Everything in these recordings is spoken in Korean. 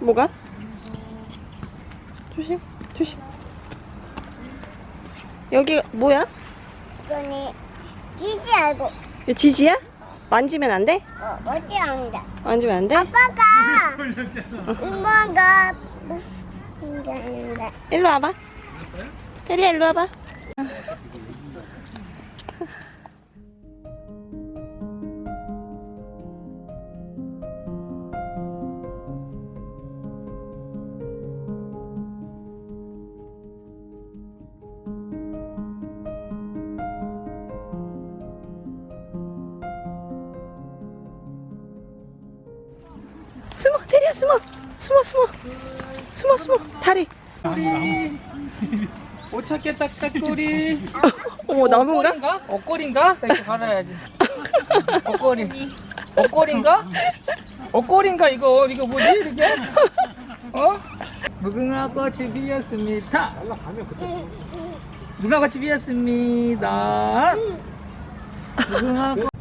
뭐가? 조심, 조심. 여기 뭐야? 이거는 지지 알고 이거 지지야? 만지면 안 돼? 어, 뭐지 않다. 만지면 안 돼? 아빠가 엄마가 혼자한다. 일로 와봐. 테리야 일로 와봐. 숨어 테리야 숨어 숨어 숨어 숨어 숨어 다리 못 찾겠다, 딱꼬리. 어머 나무인가? 옷걸인가? 나 이렇게 갈아야지. 옷걸이. 옷걸인가? 옷걸인가 이거 이거 뭐지 이렇게? 어? 무궁화 꽃이 피었습니다. 무궁화 꽃이 피었습니다. 무궁화 꽃.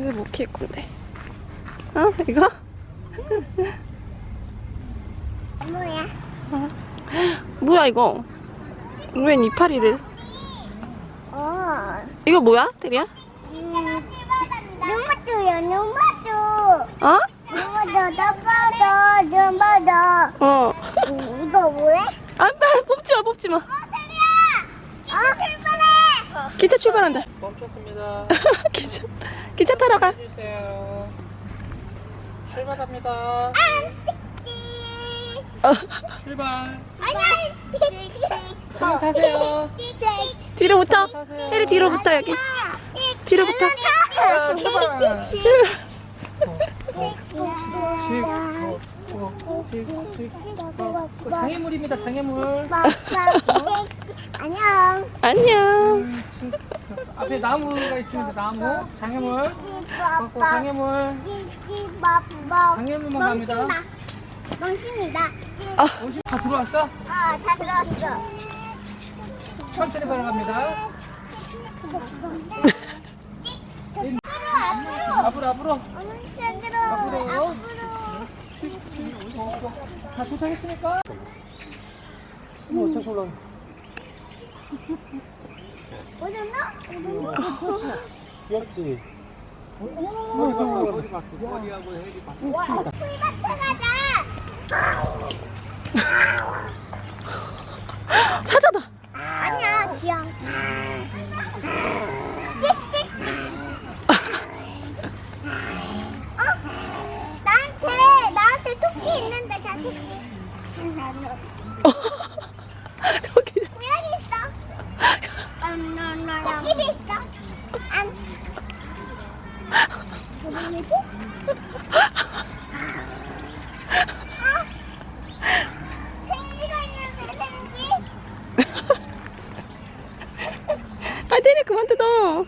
집에서 못 키울 건데. 어? 이거? 뭐야? 뭐야 이거? 웬 이파리를? 어. 이거 뭐야? 테리야? 눈맞도요, 눈맞도. 어? 눈맞도, 눈맞도, 눈맞도. 어. 음, 이거 뭐야? 안 봐. 뽑지 마. 뽑지 마. 어? 출발해! 기차 출발한다. 멈췄습니다. 기차. 타러 가. 해주세요. 출발합니다. 어. 출발. 손 타세요. 뒤로 붙어. 테리 뒤로 붙어 여기. 뒤로 붙어. 아, 출발. 출발. 그 장애물입니다. 장애물. 안녕. 안녕. 앞에 나무가 있습니다. 나무. 장애물. 그 장애물. 장애물만 갑니다. 멍칩니다. 아. 다 들어왔어? 어, 다 들어왔어. 천천히 걸어갑니다. 앞으로 앞으로. 엄청 들어. 앞으로. 앞으로. 다 도착했으니까. 뭐 어쩔 수 올라. 오셨나? 귀엽지. 어디 봤어? 머리하고 헤리 봤어. 풀밭에 가자. 사자다. 아니야, 지영. 찍찍. 어? 나한테, 나한테 토끼 있는데, 자, 토끼. 아, 때려 그만 뜯어.